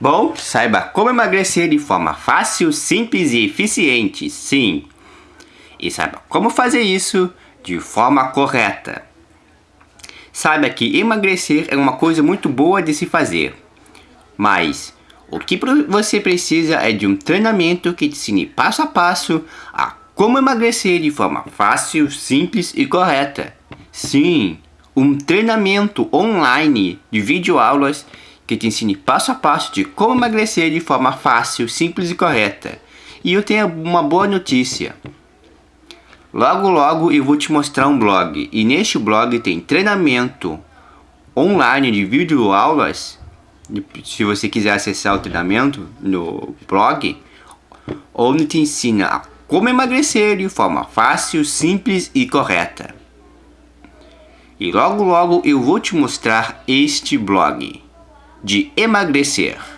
Bom, saiba como emagrecer de forma fácil, simples e eficiente, sim. E saiba como fazer isso de forma correta. Saiba que emagrecer é uma coisa muito boa de se fazer. Mas o que você precisa é de um treinamento que te ensine passo a passo a como emagrecer de forma fácil, simples e correta. Sim, um treinamento online de videoaulas que te ensine passo a passo de como emagrecer de forma fácil, simples e correta. E eu tenho uma boa notícia. Logo logo eu vou te mostrar um blog e neste blog tem treinamento online de videoaulas se você quiser acessar o treinamento no blog onde te ensina a como emagrecer de forma fácil, simples e correta. E logo logo eu vou te mostrar este blog de emagrecer.